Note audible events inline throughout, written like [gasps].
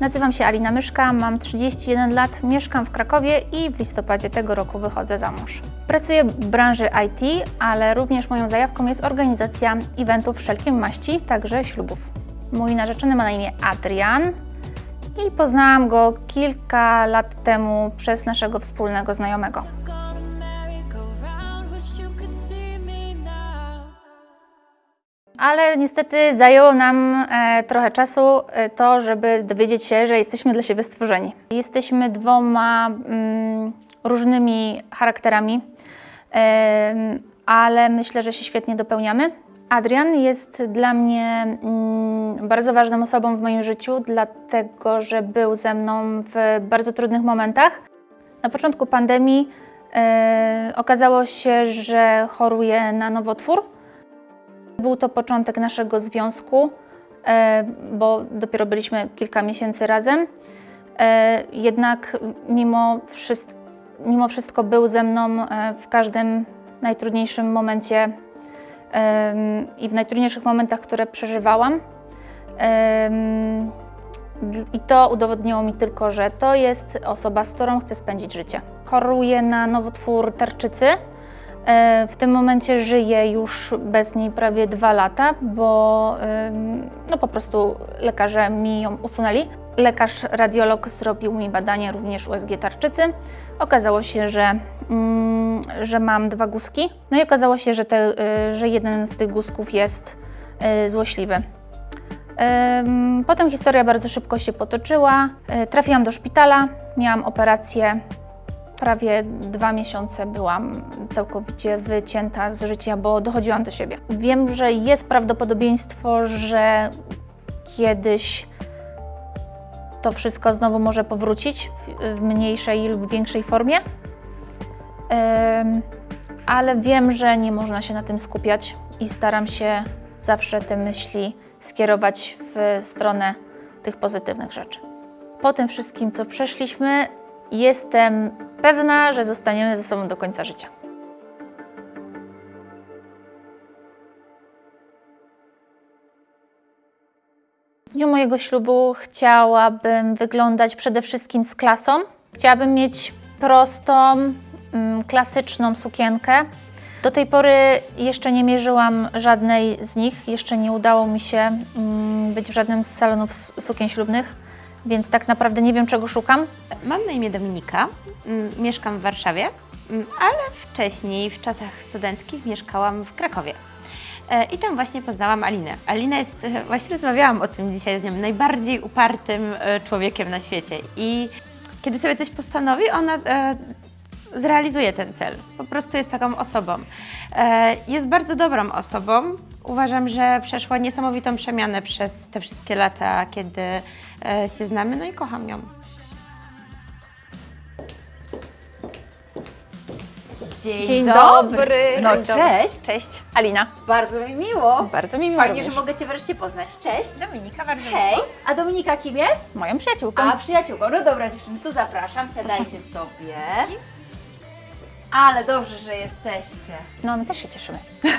Nazywam się Alina Myszka, mam 31 lat, mieszkam w Krakowie i w listopadzie tego roku wychodzę za mąż. Pracuję w branży IT, ale również moją zajawką jest organizacja eventów wszelkiej maści, także ślubów. Mój narzeczony ma na imię Adrian i poznałam go kilka lat temu przez naszego wspólnego znajomego. Ale niestety zajęło nam e, trochę czasu e, to, żeby dowiedzieć się, że jesteśmy dla siebie stworzeni. Jesteśmy dwoma mm, różnymi charakterami, ale myślę, że się świetnie dopełniamy. Adrian jest dla mnie mm, bardzo ważną osobą w moim życiu, dlatego że był ze mną w bardzo trudnych momentach. Na początku pandemii e, okazało się, że choruje na nowotwór. Był to początek naszego związku, e, bo dopiero byliśmy kilka miesięcy razem. E, Jednak mimo, wszyst- mimo wszystko był ze mną e, w każdym najtrudniejszym momencie i w najtrudniejszych momentach, które przeżywałam. I to udowodniło mi tylko, że to jest osoba, z którą chcę spędzić życie. Choruje na nowotwór tarczycy. E, W tym momencie żyję już bez niej prawie dwa lata, bo no po prostu lekarze mi ją usunęli. Lekarz radiolog zrobił mi badanie również USG tarczycy. Okazało się, że, mm, że mam dwa guzki. No i okazało się, że, te, y, że jeden z tych guzków jest y, złośliwy. Potem historia bardzo szybko się potoczyła. Trafiłam do szpitala, miałam operację prawie dwa miesiące byłam całkowicie wycięta z życia, bo dochodziłam do siebie. Wiem, że jest prawdopodobieństwo, że kiedyś to wszystko znowu może powrócić w, mniejszej lub większej formie. Ale wiem, że nie można się na tym skupiać i staram się zawsze te myśli skierować w stronę tych pozytywnych rzeczy. Po tym wszystkim, co przeszliśmy, jestem pewna, że zostaniemy ze sobą do końca życia. W dniu mojego ślubu chciałabym wyglądać przede wszystkim z klasą. Chciałabym mieć prostą, mm, klasyczną sukienkę. Do tej pory jeszcze nie mierzyłam żadnej z nich, jeszcze nie udało mi się mm, być w żadnym z salonów sukien ślubnych, więc tak naprawdę nie wiem, czego szukam. Mam na imię Dominika, mm, mieszkam w Warszawie, mm, ale wcześniej, w czasach studenckich, mieszkałam w Krakowie. E, I tam właśnie poznałam Alinę. Alina jest, e, właśnie rozmawiałam o tym dzisiaj z nią, najbardziej upartym e, człowiekiem na świecie. I kiedy sobie coś postanowi, ona zrealizuje ten cel. Po prostu jest taką osobą. E, Jest bardzo dobrą osobą. Uważam, że przeszła niesamowitą przemianę przez te wszystkie lata, kiedy e, się znamy, no i kocham ją. Dzień, dobry. No Dzień dobry. cześć. Cześć, Alina. Bardzo mi miło. Bardzo mi miło Fajnie, również. że mogę Cię wreszcie poznać. Cześć. Dominika, bardzo Hej. A Dominika kim jest? Moją przyjaciółką. A przyjaciółką. No dobra dziewczyny, to zapraszam. Siadajcie sobie. Ale dobrze, że jesteście. No, my też się cieszymy. [laughs]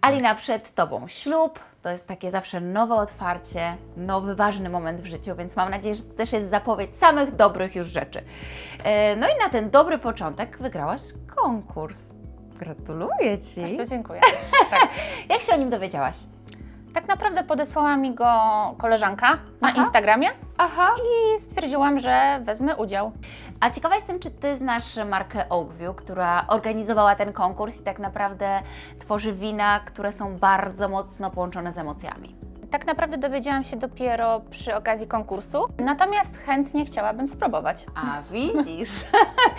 Alina, przed Tobą ślub. To jest takie zawsze nowe otwarcie, nowy, ważny moment w życiu, więc mam nadzieję, że to też jest zapowiedź samych dobrych już rzeczy. E, No i na ten dobry początek wygrałaś konkurs. Gratuluję Ci. Bardzo [laughs] dziękuję. Jak się o nim dowiedziałaś? Tak naprawdę podesłała mi go koleżanka na Aha. Instagramie Aha. i stwierdziłam, że wezmę udział. A ciekawa jestem, czy Ty znasz markę Oakview, która organizowała ten konkurs i tak naprawdę tworzy wina, które są bardzo mocno połączone z emocjami. Tak naprawdę dowiedziałam się dopiero przy okazji konkursu, natomiast chętnie chciałabym spróbować. A widzisz.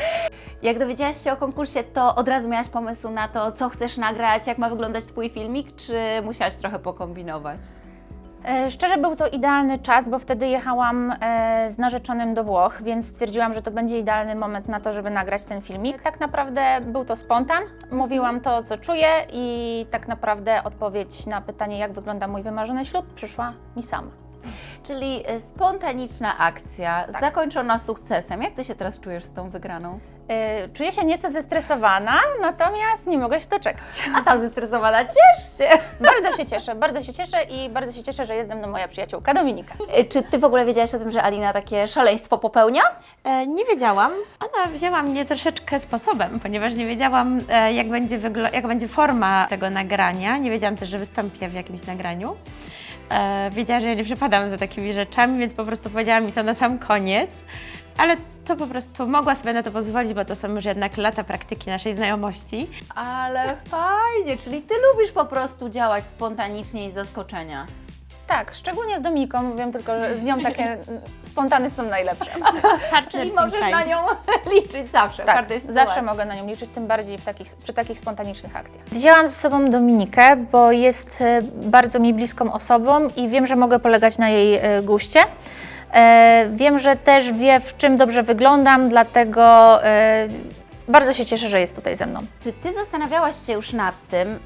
[laughs] Jak dowiedziałaś się o konkursie, to od razu miałaś pomysł na to, co chcesz nagrać, jak ma wyglądać Twój filmik, czy musiałaś trochę pokombinować? E, Szczerze był to idealny czas, bo wtedy jechałam e, z narzeczonym do Włoch, więc stwierdziłam, że to będzie idealny moment na to, żeby nagrać ten filmik. Tak naprawdę był to spontan, mówiłam to, co czuję i tak naprawdę odpowiedź na pytanie, jak wygląda mój wymarzony ślub, przyszła mi sama. Czyli e, spontaniczna akcja, Tak. zakończona sukcesem. Jak Ty się teraz czujesz z tą wygraną? E, Czuję się nieco zestresowana, natomiast nie mogę się doczekać. A tam zestresowana, ciesz się! Bardzo się cieszę, bardzo się cieszę i bardzo się cieszę, że jest ze mną moja przyjaciółka Dominika. E, Czy Ty w ogóle wiedziałaś o tym, że Alina takie szaleństwo popełnia? E, Nie wiedziałam. Ona wzięła mnie troszeczkę sposobem, ponieważ nie wiedziałam, e, jak będzie, jak będzie forma tego nagrania. Nie wiedziałam też, że wystąpię w jakimś nagraniu. E, Wiedziała, że ja nie przepadam za takimi rzeczami, więc po prostu powiedziała mi to na sam koniec. Ale to po prostu mogła sobie na to pozwolić, bo to są już jednak lata praktyki naszej znajomości. Ale fajnie, czyli Ty lubisz po prostu działać spontanicznie i z zaskoczenia. Tak, szczególnie z Dominiką, mówię tylko, że z nią takie [laughs] spontany są najlepsze. Czyli możesz na nią [laughs] liczyć zawsze, Tak, zawsze mogę na nią liczyć, tym bardziej w takich, przy takich spontanicznych akcjach. Wzięłam ze sobą Dominikę, bo jest e, bardzo mi bliską osobą i wiem, że mogę polegać na jej e, guście. E, Wiem, że też wie, w czym dobrze wyglądam, dlatego e, bardzo się cieszę, że jest tutaj ze mną. Czy Ty zastanawiałaś się już nad tym, y,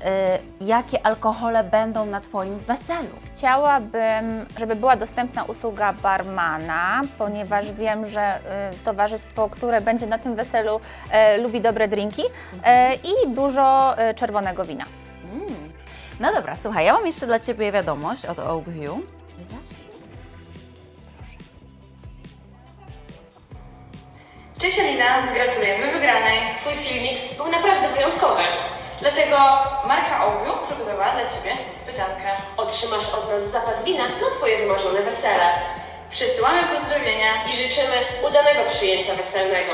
jakie alkohole będą na Twoim weselu? Chciałabym, żeby była dostępna usługa barmana, ponieważ wiem, że y, towarzystwo, które będzie na tym weselu, e, lubi dobre drinki e, i dużo e, czerwonego wina. Mm. No dobra, słuchaj, ja mam jeszcze dla Ciebie wiadomość od Oakview. Cześć Alina, gratulujemy wygranej. Twój filmik był naprawdę wyjątkowy. Dlatego marka Ogu przygotowała dla Ciebie niespodziankę. Otrzymasz od nas zapas wina na Twoje wymarzone wesele. Przesyłamy pozdrowienia I życzymy udanego przyjęcia weselnego.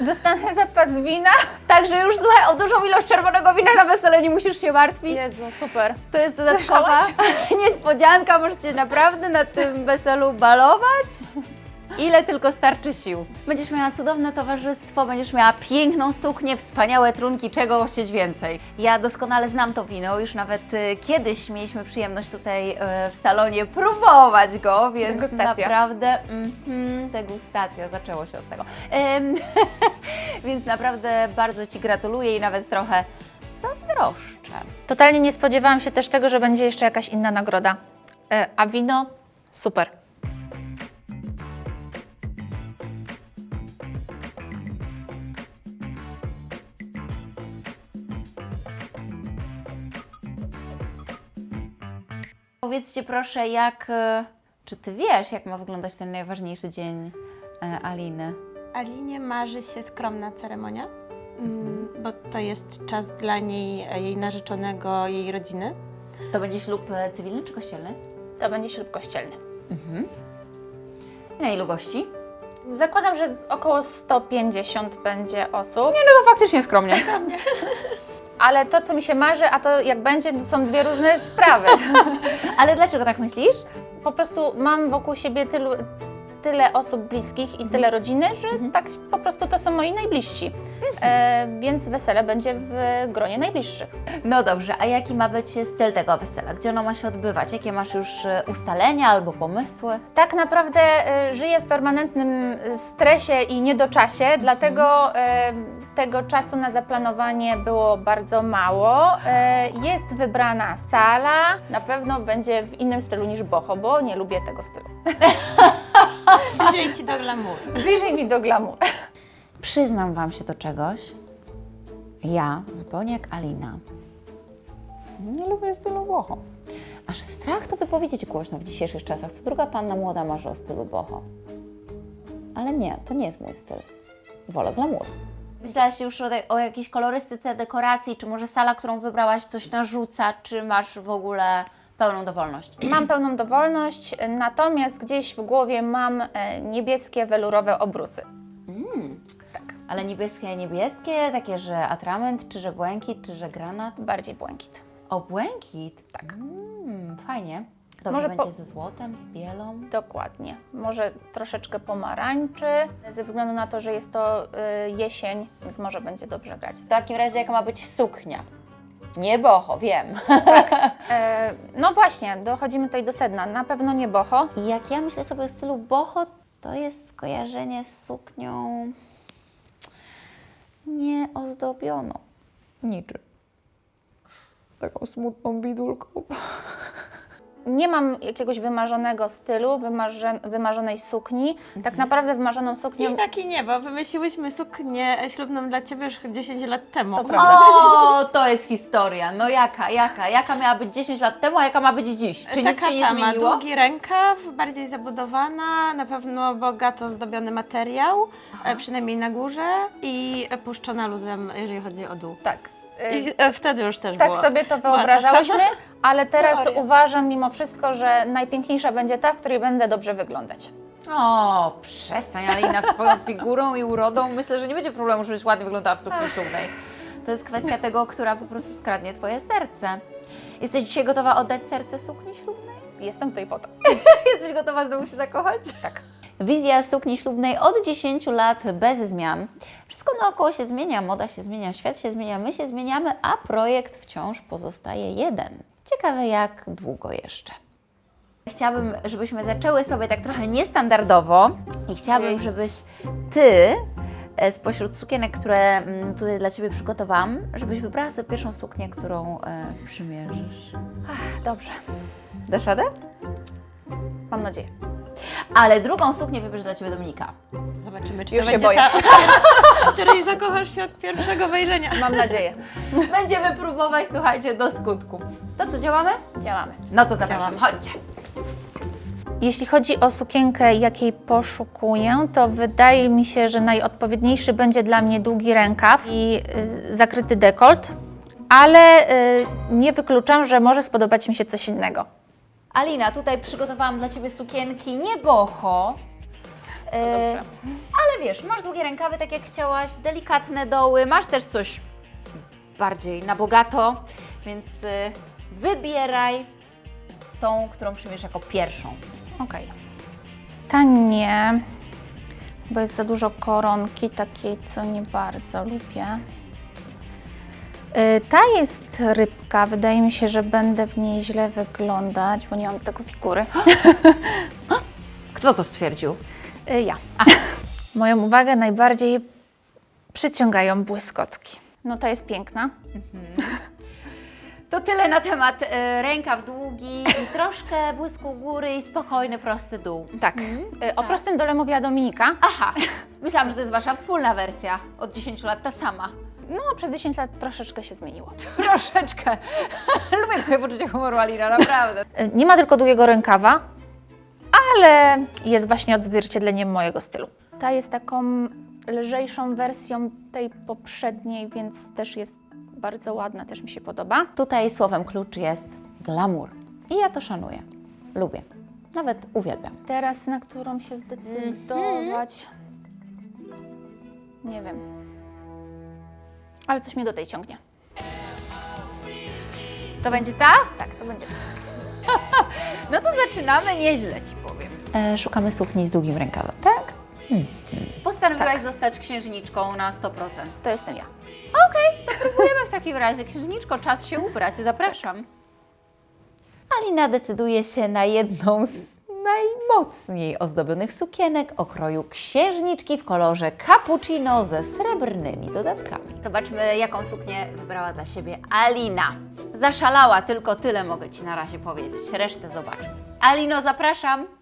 Dostanę zapas wina? Także już słuchaj, o dużą ilość czerwonego wina na wesele nie musisz się martwić. Jezu, super. To jest dodatkowa [laughs] niespodzianka, możecie naprawdę na tym weselu balować. Ile tylko starczy sił. Będziesz miała cudowne towarzystwo, będziesz miała piękną suknię, wspaniałe trunki, czego chcieć więcej. Ja doskonale znam to wino, już nawet y, kiedyś mieliśmy przyjemność tutaj y, w salonie próbować go, więc Degustacja. naprawdę mhm, degustacja, zaczęło się od tego. Em, [laughs] więc naprawdę bardzo Ci gratuluję i nawet trochę zazdroszczę. Totalnie nie spodziewałam się też tego, że będzie jeszcze jakaś inna nagroda. E, A wino? Super. Powiedzcie proszę, jak. e, Czy ty wiesz, jak ma wyglądać ten najważniejszy dzień e, Aliny? Alinie marzy się skromna ceremonia, mm, bo to jest czas dla niej, e, jej narzeczonego, jej rodziny. To będzie ślub cywilny czy kościelny? To będzie ślub kościelny. I na ilu gości? Zakładam, że około 150 będzie osób, No to faktycznie skromnie. [laughs] ale to, co mi się marzy, a to jak będzie, to są dwie różne sprawy. [laughs] Ale dlaczego tak myślisz? Po prostu mam wokół siebie tylu, tyle osób bliskich i tyle rodziny, że tak po prostu to są moi najbliżsi. E, więc wesele będzie w gronie najbliższych. No dobrze, a jaki ma być styl tego wesela? Gdzie ono ma się odbywać? Jakie masz już e, ustalenia albo pomysły? Tak naprawdę e, żyję w permanentnym stresie i niedoczasie, dlatego e, tego czasu na zaplanowanie było bardzo mało. E, Jest wybrana sala, na pewno będzie w innym stylu niż boho, bo nie lubię tego stylu. [laughs] Bliżej Ci do glamour. Bliżej mi do glamour. Przyznam Wam się do czegoś. Ja, zupełnie jak Alina, nie lubię stylu boho. Aż strach to wypowiedzieć głośno w dzisiejszych czasach. Co druga panna młoda marzy o stylu boho. Ale nie, to nie jest mój styl. Wolę glamour. Myślałaś już o, o jakiejś kolorystyce, dekoracji, czy może sala, którą wybrałaś, coś narzuca, czy masz w ogóle pełną dowolność? Mam pełną dowolność, natomiast gdzieś w głowie mam e, niebieskie welurowe obrusy. Ale niebieskie, niebieskie, takie, że atrament, czy że błękit, czy że granat. Bardziej błękit. O, błękit? Tak. Mm, fajnie. Dobrze Może będzie po- ze złotem, z bielą. Dokładnie. Może troszeczkę pomarańczy, ze względu na to, że jest to y, jesień, więc może będzie dobrze grać. W takim razie jaka ma być suknia? Nie boho, wiem. [laughs] E, no właśnie, dochodzimy tutaj do sedna. Na pewno nie boho. I jak ja myślę sobie o stylu boho, to jest skojarzenie z suknią nieozdobioną niczym. Taką smutną bidulką. Nie mam jakiegoś wymarzonego stylu, wymarze, wymarzonej sukni. Tak naprawdę wymarzoną suknią I taki nie, bo wymyśliłyśmy suknię ślubną dla Ciebie już 10 lat temu. To prawda. O, to jest historia. No jaka, jaka? Jaka miała być 10 lat temu, a jaka ma być dziś? Czy nic Taka się nie sama, zmieniło? długi rękaw, bardziej zabudowana, na pewno bogato zdobiony materiał, e, przynajmniej na górze i puszczona luzem, jeżeli chodzi o dół. tak. E, I e, wtedy już też tak było. sobie to wyobrażałyśmy, [laughs] ale teraz teoria. uważam mimo wszystko, że najpiękniejsza będzie ta, w której będę dobrze wyglądać. O, przestań, Alina, z Twoją [laughs] figurą i urodą myślę, że nie będzie problemu, żebyś ładnie wyglądała w sukni ślubnej. To jest kwestia tego, która po prostu skradnie Twoje serce. Jesteś dzisiaj gotowa oddać serce sukni ślubnej? Jestem tutaj po to. [laughs] Jesteś gotowa znowu się zakochać? Tak. Wizja sukni ślubnej od 10 lat bez zmian. Wszystko naokoło się zmienia, moda się zmienia, świat się zmienia, my się zmieniamy, a projekt wciąż pozostaje jeden. Ciekawe jak długo jeszcze. Chciałabym, żebyśmy zaczęły sobie tak trochę niestandardowo i chciałabym, żebyś Ty e, spośród sukienek, które mm, tutaj dla Ciebie przygotowałam, żebyś wybrała sobie pierwszą suknię, którą e, przymierzysz. Dobrze, Dasz radę? Mam nadzieję. Ale drugą suknię wybierze dla Ciebie Dominika. Zobaczymy, czy Już to się będzie boję. ta, w [laughs] której zakochasz się od pierwszego wejrzenia. Mam nadzieję. Będziemy próbować, słuchajcie, do skutku. To co, działamy? Działamy. No to zapraszam, chodźcie. Jeśli chodzi o sukienkę, jakiej poszukuję, to wydaje mi się, że najodpowiedniejszy będzie dla mnie długi rękaw i y, zakryty dekolt, ale y, nie wykluczam, że może spodobać mi się coś innego. Alina, tutaj przygotowałam dla Ciebie sukienki nie boho. E, ale wiesz, masz długie rękawy, tak jak chciałaś, delikatne doły, masz też coś bardziej na bogato, więc e, wybieraj tą, którą przyjmiesz jako pierwszą. Okej. Ta nie, bo jest za dużo koronki, takiej, co nie bardzo lubię. Y, Ta jest rybka. Wydaje mi się, że będę w niej źle wyglądać, bo nie mam tego figury. [gasps] Kto to stwierdził? Y, Ja. Moją uwagę najbardziej przyciągają błyskotki. No ta jest piękna. To tyle na temat e, rękaw długi troszkę błysku góry i spokojny, prosty dół. Tak. Y, O prostym dole mówiła Dominika. Aha, myślałam, że to jest Wasza wspólna wersja. Od 10 lat ta sama. No, przez 10 lat troszeczkę się zmieniło. [laughs] Troszeczkę. Lubię twoje poczucie humoru, Alina, naprawdę. Y, Nie ma tylko długiego rękawa, ale jest właśnie odzwierciedleniem mojego stylu. Ta jest taką lżejszą wersją tej poprzedniej, więc też jest bardzo ładna, też mi się podoba. Tutaj słowem klucz jest glamour. I ja to szanuję. Lubię. Nawet uwielbiam. Teraz na którą się zdecydować? Nie wiem. Ale coś mnie do tej ciągnie. To będzie ta? Tak, to będzie. [laughs] No to zaczynamy nieźle, Ci powiem. E, szukamy sukni z długim rękawem, tak? Postanowiłaś zostać księżniczką na 100%. To jestem ja. Okej, to próbujemy w takim razie. Księżniczko, czas się ubrać. Zapraszam. Alina decyduje się na jedną z najmocniej ozdobionych sukienek o kroju księżniczki w kolorze cappuccino ze srebrnymi dodatkami. Zobaczmy, jaką suknię wybrała dla siebie Alina. Zaszalała, tylko tyle mogę Ci na razie powiedzieć. Resztę zobaczmy. Alino, zapraszam.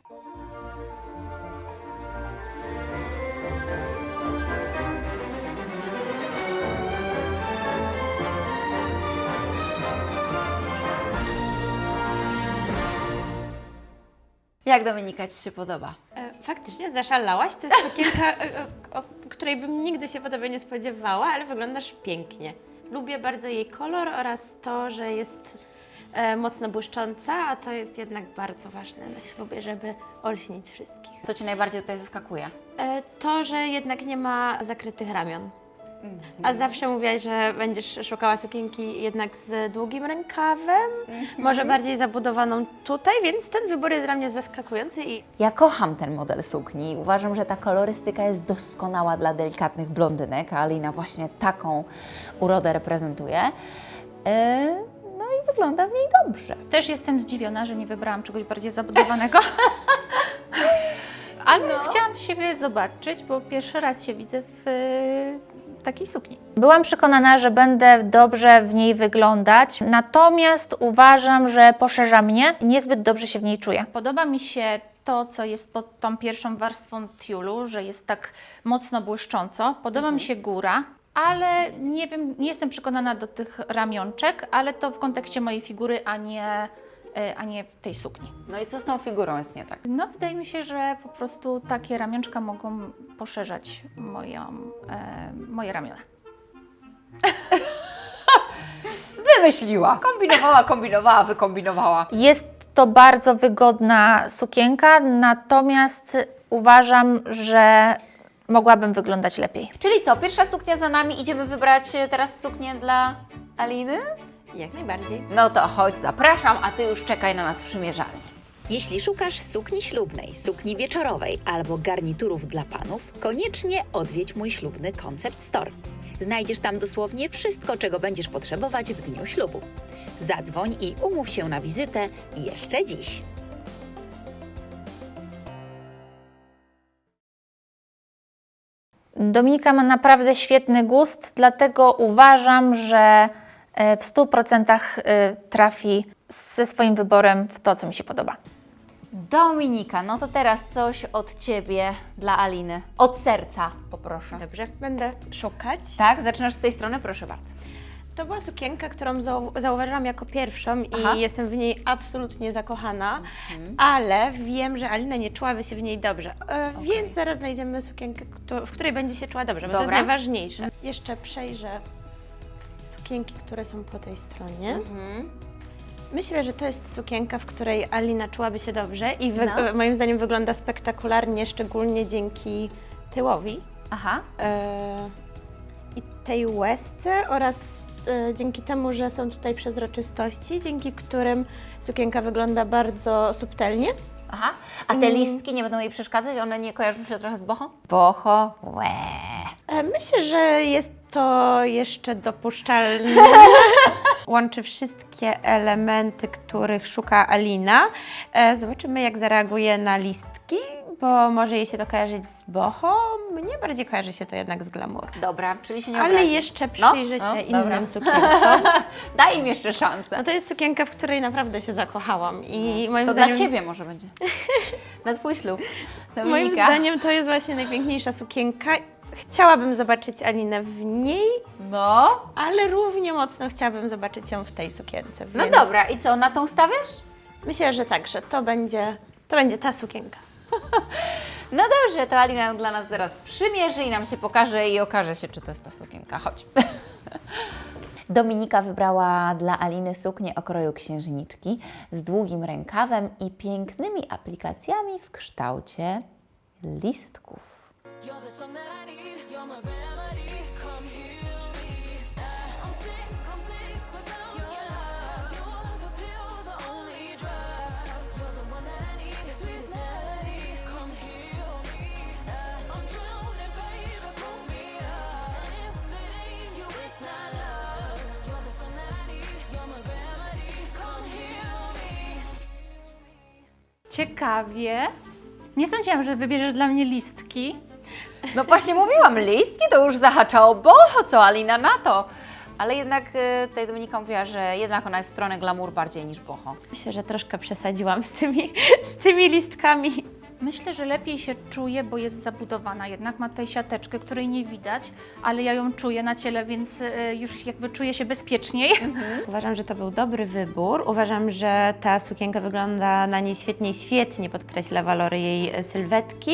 Jak Dominika Ci się podoba? E, Faktycznie zaszalałaś. To jest sukienka, e, e, o której bym nigdy się podobnie nie spodziewała, ale wyglądasz pięknie. Lubię bardzo jej kolor oraz to, że jest e, mocno błyszcząca, a to jest jednak bardzo ważne na ślubie, żeby olśnić wszystkich. Co Cię najbardziej tutaj zaskakuje? E, to, że jednak nie ma zakrytych ramion. A zawsze mówiłaś, że będziesz szukała sukienki jednak z długim rękawem, może bardziej zabudowaną tutaj, więc ten wybór jest dla mnie zaskakujący i Ja kocham ten model sukni. Uważam, że ta kolorystyka jest doskonała dla delikatnych blondynek, a Alina właśnie taką urodę reprezentuje. E, no i wygląda w niej dobrze. Też jestem zdziwiona, że nie wybrałam czegoś bardziej zabudowanego. [laughs] Ale chciałam siebie zobaczyć, bo pierwszy raz się widzę w takiej sukni. Byłam przekonana, że będę dobrze w niej wyglądać, natomiast uważam, że poszerza mnie, niezbyt dobrze się w niej czuję. Podoba mi się to, co jest pod tą pierwszą warstwą tiulu, że jest tak mocno błyszcząco. Podoba mi się góra, ale nie wiem, nie jestem przekonana do tych ramionczek, ale to w kontekście mojej figury, a nie, a nie w tej sukni. No i co z tą figurą jest nie tak? No, wydaje mi się, że po prostu takie ramionczka mogą poszerzać moją, e, moje ramiona. [laughs] Wymyśliła, kombinowała, kombinowała, wykombinowała. Jest to bardzo wygodna sukienka, natomiast uważam, że mogłabym wyglądać lepiej. Czyli co, pierwsza suknia za nami, idziemy wybrać e, teraz suknię dla Aliny? Jak najbardziej. No to chodź, zapraszam, a Ty już czekaj na nas w przymierzalni. Jeśli szukasz sukni ślubnej, sukni wieczorowej albo garniturów dla panów, koniecznie odwiedź mój ślubny Concept Store. Znajdziesz tam dosłownie wszystko, czego będziesz potrzebować w dniu ślubu. Zadzwoń i umów się na wizytę jeszcze dziś. Dominika ma naprawdę świetny gust, dlatego uważam, że w 100% e, trafi ze swoim wyborem w to, co mi się podoba. Dominika, no to teraz coś od Ciebie dla Aliny. Od serca, poproszę. Dobrze, będę szukać. Tak, zaczynasz z tej strony, proszę bardzo. To była sukienka, którą zau- zauważyłam jako pierwszą i Aha. jestem w niej absolutnie zakochana, ale wiem, że Alina nie czułaby się w niej dobrze, e, więc zaraz znajdziemy sukienkę, w której będzie się czuła dobrze, bo to jest najważniejsze. Jeszcze przejrzę sukienki, które są po tej stronie. Myślę, że to jest sukienka, w której Alina czułaby się dobrze i No. moim zdaniem wygląda spektakularnie, szczególnie dzięki tyłowi Aha, e, i tej łezce oraz e, dzięki temu, że są tutaj przezroczystości, dzięki którym sukienka wygląda bardzo subtelnie. Aha. A te listki nie będą jej przeszkadzać? One nie kojarzą się trochę z boho? Boho, łe. E, myślę, że jest to jeszcze dopuszczalne. [laughs] Łączy wszystkie elementy, których szuka Alina. E, zobaczymy, jak zareaguje na listki, bo może jej się to kojarzyć z boho. Mnie bardziej kojarzy się to jednak z glamour. Dobra, czyli się nie Ale obrazi. jeszcze No, przyjrzę no, się dobra. innym sukienkom. [laughs] Daj im jeszcze szansę. No to jest sukienka, w której naprawdę się zakochałam i moim To zdaniem... dla Ciebie może będzie. [laughs] Na Twój ślub. Moim Dominika. zdaniem to jest właśnie najpiękniejsza sukienka. Chciałabym zobaczyć Alinę w niej, No, ale równie mocno chciałabym zobaczyć ją w tej sukience. no więc dobra. I co, na tą stawiasz? Myślę, że tak, że to będzie, to będzie ta sukienka. No dobrze, to Alina ją dla nas zaraz przymierzy i nam się pokaże i okaże się, czy to jest ta sukienka. Chodź. [laughs] Dominika wybrała dla Aliny suknię o kroju księżniczki z długim rękawem i pięknymi aplikacjami w kształcie listków. Ciekawie. Nie sądziłam, że wybierzesz dla mnie listki. No właśnie mówiłam, listki to już zahaczało boho, co Alina na to. Ale jednak y, tutaj Dominika mówiła, że jednak ona jest w stronę glamour bardziej niż boho. Myślę, że troszkę przesadziłam z tymi, z tymi listkami. Myślę, że lepiej się czuje, bo jest zabudowana. Jednak ma tutaj siateczkę, której nie widać, ale ja ją czuję na ciele, więc y, już jakby czuję się bezpieczniej. Uważam, że to był dobry wybór. Uważam, że ta sukienka wygląda na niej świetnie i świetnie podkreśla walory jej e, sylwetki.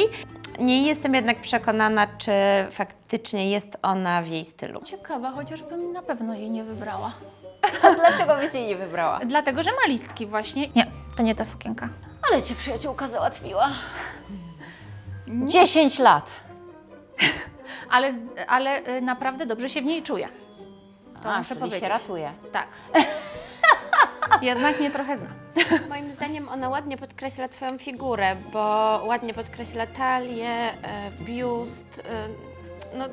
Nie jestem jednak przekonana, czy faktycznie jest ona w jej stylu. Ciekawa, chociażbym na pewno jej nie wybrała. [laughs] A dlaczego byś jej nie wybrała? Dlatego, że ma listki właśnie. Nie, to nie ta sukienka. Ale cię przyjaciółka załatwiła. 10 lat. [laughs] Ale, ale y, naprawdę dobrze się w niej czuję. To A, muszę czyli powiedzieć. się ratuje. Tak. [laughs] Jednak mnie trochę zna. [laughs] Moim zdaniem ona ładnie podkreśla Twoją figurę, bo ładnie podkreśla talię, e, biust. e, No,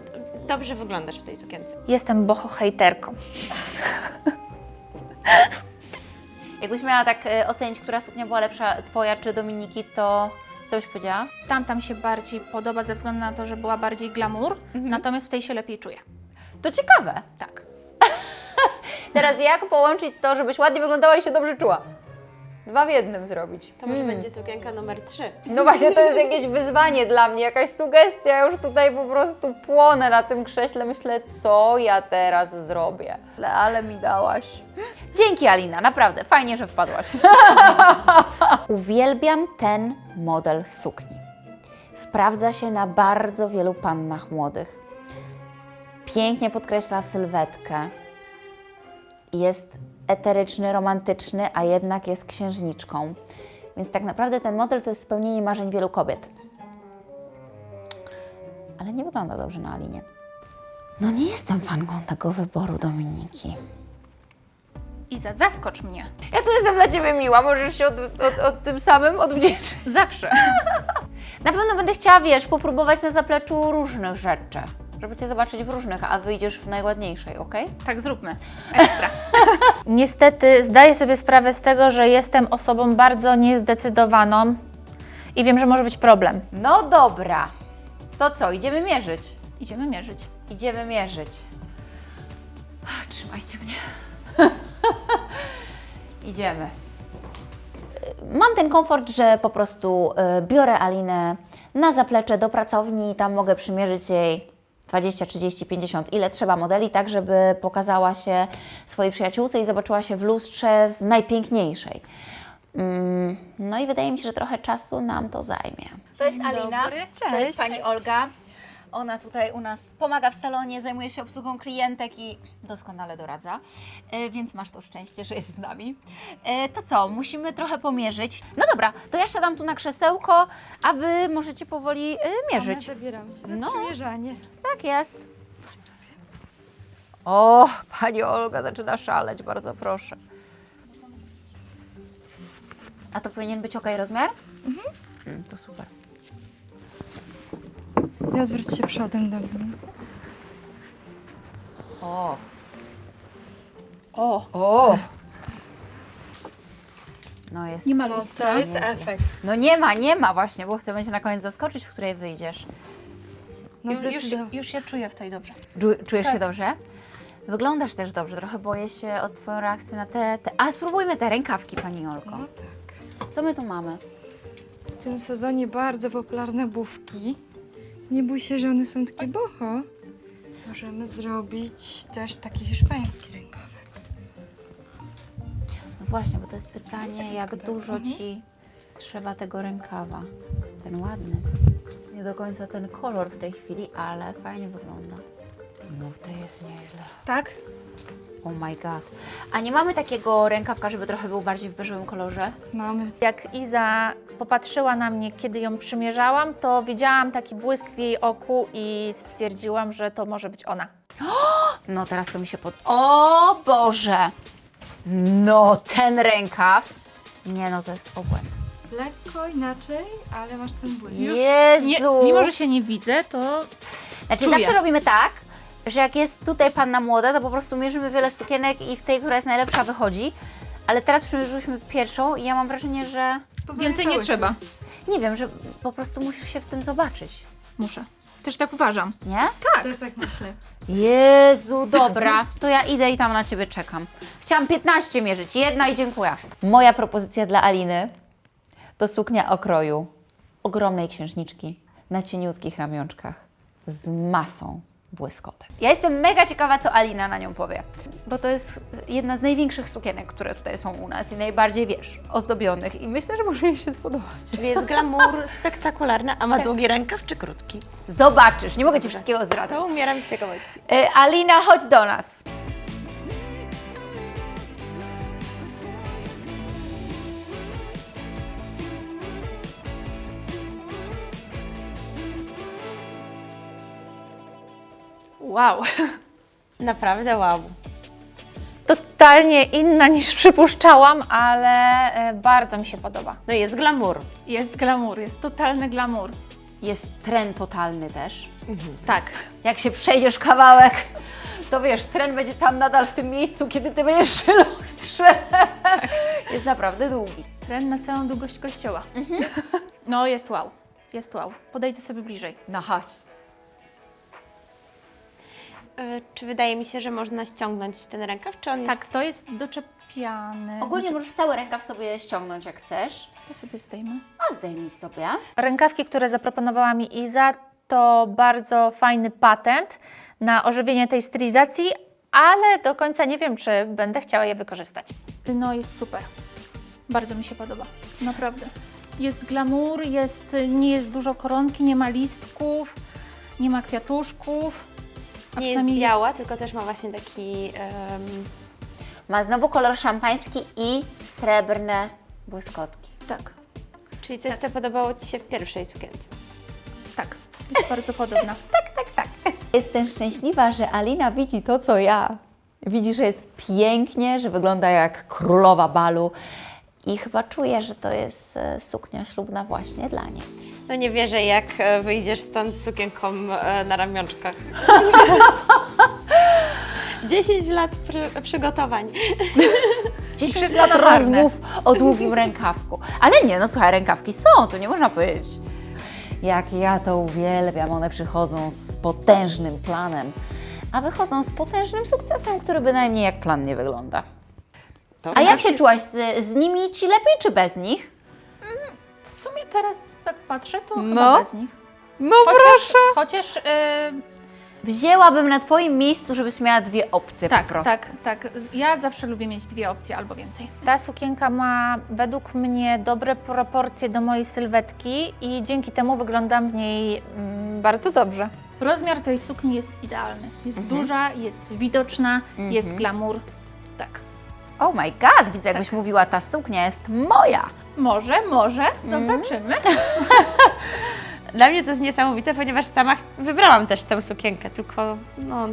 dobrze wyglądasz w tej sukience. Jestem boho hejterką. Jakbyś miała tak e, ocenić, która suknia była lepsza, twoja czy Dominiki, to co byś powiedziała? Tamta mi się bardziej podoba ze względu na to, że była bardziej glamour, natomiast w tej się lepiej czuję. To ciekawe. Tak. [laughs] Teraz jak połączyć to, żebyś ładnie wyglądała i się dobrze czuła? Dwa w jednym zrobić. To może będzie sukienka numer 3. No właśnie, to jest jakieś wyzwanie dla mnie, jakaś sugestia. Ja już tutaj po prostu płonę na tym krześle. Myślę, co ja teraz zrobię. Ale, ale mi dałaś. Dzięki Alina, naprawdę, fajnie, że wpadłaś. [laughs] Uwielbiam ten model sukni. Sprawdza się na bardzo wielu pannach młodych. Pięknie podkreśla sylwetkę. Jest eteryczny, romantyczny, a jednak jest księżniczką. Więc tak naprawdę ten model to jest spełnienie marzeń wielu kobiet. Ale nie wygląda dobrze na Alinie. No nie jestem fanką tego wyboru Dominiki. Iza, zaskocz mnie. Ja tu jestem dla Ciebie miła, możesz się od, od, od tym samym odwdzięczyć. Zawsze. [laughs] Na pewno będę chciała, wiesz, popróbować na zapleczu różnych rzeczy, żeby Cię zobaczyć w różnych, a wyjdziesz w najładniejszej, ok? Tak zróbmy. Ekstra. [laughs] Niestety zdaję sobie sprawę z tego, że jestem osobą bardzo niezdecydowaną i wiem, że może być problem. No dobra. To co, idziemy mierzyć? Idziemy mierzyć. Idziemy mierzyć. Ach, Trzymajcie mnie. [laughs] Idziemy. Mam ten komfort, że po prostu y, biorę Alinę na zaplecze do pracowni i tam mogę przymierzyć jej 20, 30, 50, ile trzeba modeli, tak żeby pokazała się swojej przyjaciółce i zobaczyła się w lustrze w najpiękniejszej. Mm, No i wydaje mi się, że trochę czasu nam to zajmie. To jest Alina, to jest Pani Olga. Ona tutaj u nas pomaga w salonie, zajmuje się obsługą klientek i doskonale doradza, E, więc masz to szczęście, że jest z nami. E, To co, musimy trochę pomierzyć. No dobra, to ja siadam tu na krzesełko, a Wy możecie powoli e, mierzyć. Zabieram się za No. przymierzanie. Tak jest. O, Pani Olga zaczyna szaleć, bardzo proszę. A to powinien być ok rozmiar? Mhm. To super. I odwróć się przodem do mnie. O, O, o. No jest. nie ma lustra. Jest efekt. No nie ma, nie ma właśnie, bo chcę będzie na koniec zaskoczyć, w której wyjdziesz. No Już, już, już się czuję w tej dobrze. Czu- Czujesz się dobrze? Wyglądasz też dobrze, trochę boję się o Twoją reakcję na te, te... A spróbujmy te rękawki, Pani Olko. No tak. Co my tu mamy? W tym sezonie bardzo popularne bówki. Nie bój się, że one są takie boho. Możemy zrobić też taki hiszpański rękawek. No właśnie, bo to jest pytanie, jak dużo Ci trzeba tego rękawa. Ten ładny. Nie do końca ten kolor w tej chwili, ale fajnie wygląda. No tej jest nieźle. Tak? Oh my god. A nie mamy takiego rękawka, żeby trochę był bardziej w beżowym kolorze? Mamy. Jak Iza popatrzyła na mnie, kiedy ją przymierzałam, to widziałam taki błysk w jej oku i stwierdziłam, że to może być ona. [gasps] No teraz to mi się pod... O Boże! No ten rękaw. Nie no, to jest obłęd. Lekko inaczej, ale masz ten błysk. Jezu! Nie, mimo, że się nie widzę, to Znaczy czuję. zawsze robimy tak, że jak jest tutaj panna młoda, to po prostu mierzymy wiele sukienek i w tej, która jest najlepsza, wychodzi. Ale teraz przymierzyłyśmy pierwszą i ja mam wrażenie, że... więcej nie trzeba. Nie wiem, że po prostu musisz się w tym zobaczyć. Muszę. Też tak uważam. Nie? Też tak myślę. Jezu, dobra, to ja idę i tam na Ciebie czekam. Chciałam 15 mierzyć, jedna i dziękuję. Moja propozycja dla Aliny to suknia okroju ogromnej księżniczki na cieniutkich ramionczkach z masą błyskotek. Ja jestem mega ciekawa, co Alina na nią powie, bo to jest jedna z największych sukienek, które tutaj są u nas i najbardziej, wiesz, ozdobionych i myślę, że może jej się spodobać. Czyli jest glamour [laughs] spektakularny, a ma długi rękaw czy krótki? Zobaczysz, nie mogę Ci wszystkiego zdradzać. To umieram z ciekawości. E, Alina, chodź do nas. Wow. [laughs] Naprawdę wow. Totalnie inna niż przypuszczałam, ale e, bardzo mi się podoba. No jest glamour. Jest glamour, jest totalny glamour. Jest tren totalny też. Tak. Jak się przejdziesz kawałek, to wiesz, tren będzie tam nadal w tym miejscu, kiedy ty będziesz przy lustrze. Jest naprawdę długi. Tren na całą długość kościoła. No, jest wow. Jest wow. Podejdę sobie bliżej. No chodź. E, Czy wydaje mi się, że można ściągnąć ten rękaw, czy on jest... Tak, to jest doczepiane. Ogólnie Znaczy, możesz cały rękaw sobie ściągnąć jak chcesz, to sobie zdejmę. a zdejmij sobie. Rękawki, które zaproponowała mi Iza, to bardzo fajny patent na ożywienie tej stylizacji, ale do końca nie wiem, czy będę chciała je wykorzystać. No jest super. Bardzo mi się podoba. Naprawdę. Jest glamour, jest, nie jest dużo koronki, nie ma listków, nie ma kwiatuszków. A nie jest przynajmniej biała, tylko też ma właśnie taki... em, Ma znowu kolor szampański i srebrne błyskotki. tak, czyli coś, co podobało Ci się w pierwszej sukience. tak. Jest [laughs] bardzo podobna. Jestem szczęśliwa, że Alina widzi to, co ja. Widzi, że jest pięknie, że wygląda jak królowa balu i chyba czuje, że to jest e, suknia ślubna właśnie dla niej. No nie wierzę, jak e, wyjdziesz stąd z sukienką e, na ramionczkach. [laughs] 10 lat przy, przygotowań. [laughs] Dziś wszystko marne. rozmów o długim rękawku. Ale nie, no słuchaj, rękawki są, to nie można powiedzieć. Jak ja to uwielbiam, one przychodzą z potężnym planem, a wychodzą z potężnym sukcesem, który bynajmniej jak plan nie wygląda. A jak się czułaś z, z nimi? Ci lepiej czy bez nich? W sumie teraz jak patrzę, to No. chyba bez nich. No Chociaż, chociaż yy, Wzięłabym na Twoim miejscu, żebyś miała dwie opcje Tak, po prostu. tak, tak. Ja zawsze lubię mieć dwie opcje albo więcej. Ta sukienka ma według mnie dobre proporcje do mojej sylwetki i dzięki temu wyglądam w niej mm, bardzo dobrze. Rozmiar tej sukni jest idealny. Jest duża, jest widoczna, jest glamour. Tak. Oh my god, widzę jakbyś mówiła, ta suknia jest moja. Może, może, zobaczymy. [laughs] Dla mnie to jest niesamowite, ponieważ sama wybrałam też tę sukienkę, tylko no,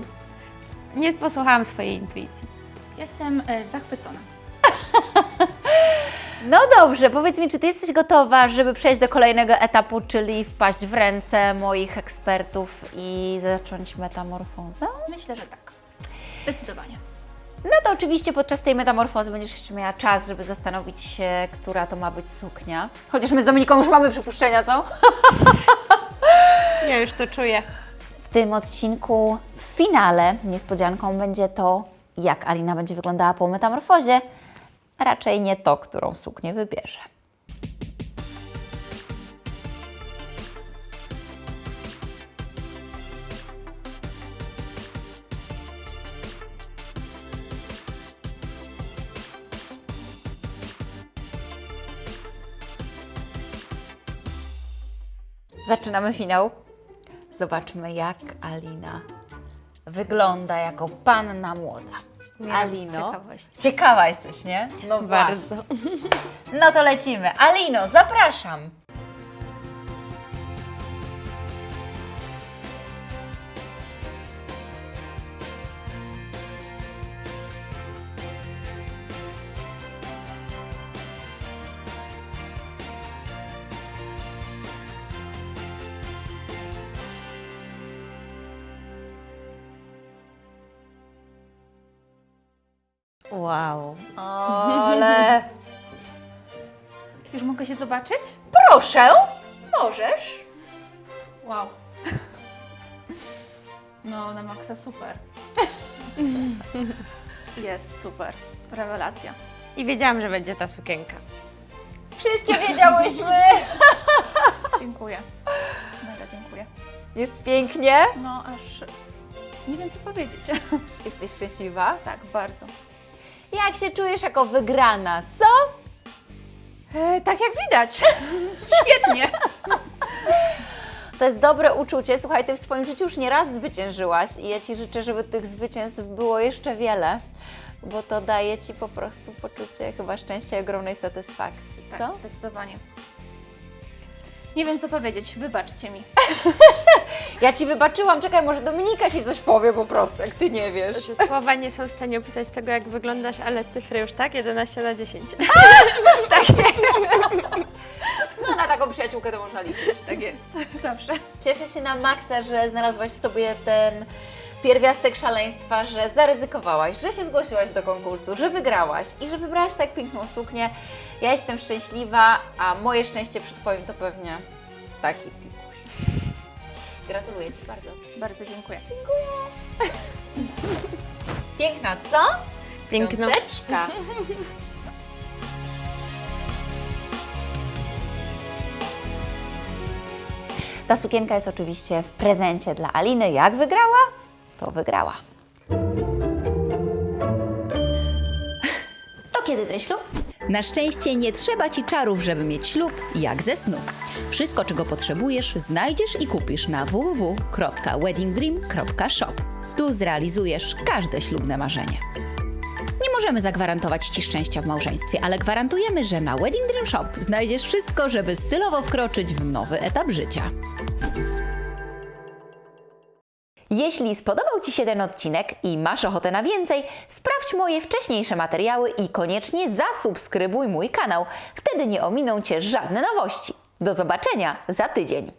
nie posłuchałam swojej intuicji. Jestem e, zachwycona. [laughs] No dobrze, powiedz mi, czy Ty jesteś gotowa, żeby przejść do kolejnego etapu, czyli wpaść w ręce moich ekspertów i zacząć metamorfozę? Myślę, że tak. Zdecydowanie. No to oczywiście podczas tej metamorfozy będziesz jeszcze miała czas, żeby zastanowić się, która to ma być suknia. Chociaż my z Dominiką już mamy przypuszczenia, co? Ja już to czuję. W tym odcinku, w finale, niespodzianką będzie to, jak Alina będzie wyglądała po metamorfozie. Raczej nie to, którą suknię wybierze. Zaczynamy finał. Zobaczmy, jak Alina wygląda jako panna młoda. Alino, ciekawości. ciekawa jesteś, nie? No Bardzo. właśnie. No to lecimy. Alino, zapraszam. Wow. Ale [laughs] Już mogę się zobaczyć? proszę, możesz. Wow. [laughs] No, na maksa super. [laughs] Jest super. Rewelacja. I wiedziałam, że będzie ta sukienka. Wszystkie wiedziałyśmy. Dziękuję. Mega dziękuję. Jest pięknie. No, aż nie wiem co powiedzieć. Jesteś szczęśliwa? tak, bardzo. Jak się czujesz jako wygrana, co? E, tak jak widać. [laughs] Świetnie. To jest dobre uczucie. Słuchaj, ty w swoim życiu już nie raz zwyciężyłaś i ja Ci życzę, żeby tych zwycięstw było jeszcze wiele, bo to daje Ci po prostu poczucie chyba szczęścia i ogromnej satysfakcji, Tak, co? zdecydowanie. Nie wiem co powiedzieć, wybaczcie mi. [laughs] Ja Ci wybaczyłam, czekaj, może Dominika Ci coś powie po prostu, jak Ty nie wiesz. Że słowa nie są w stanie opisać tego, jak wyglądasz, ale cyfry już tak, 11 na 10. [laughs] No na taką przyjaciółkę to można liczyć. Tak jest. Zawsze. Cieszę się na maksa, że znalazłaś w sobie ten pierwiastek szaleństwa, że zaryzykowałaś, że się zgłosiłaś do konkursu, że wygrałaś i że wybrałaś tak piękną suknię. Ja jestem szczęśliwa, a moje szczęście przy Twoim to pewnie taki pikuś. Gratuluję Ci bardzo. Bardzo dziękuję. [laughs] Piękna, co? Piękno. Piąteczka. Ta sukienka jest oczywiście w prezencie dla Aliny. Jak wygrała? To wygrała. To kiedy ten ślub? Na szczęście nie trzeba ci czarów, żeby mieć ślub, jak ze snu. Wszystko, czego potrzebujesz, znajdziesz i kupisz na www.weddingdream.shop. Tu zrealizujesz każde ślubne marzenie. Nie możemy zagwarantować Ci szczęścia w małżeństwie, ale gwarantujemy, że na Wedding Dream Shop znajdziesz wszystko, żeby stylowo wkroczyć w nowy etap życia. Jeśli spodobał Ci się ten odcinek i masz ochotę na więcej, sprawdź moje wcześniejsze materiały i koniecznie zasubskrybuj mój kanał. Wtedy nie ominą Cię żadne nowości. Do zobaczenia za tydzień.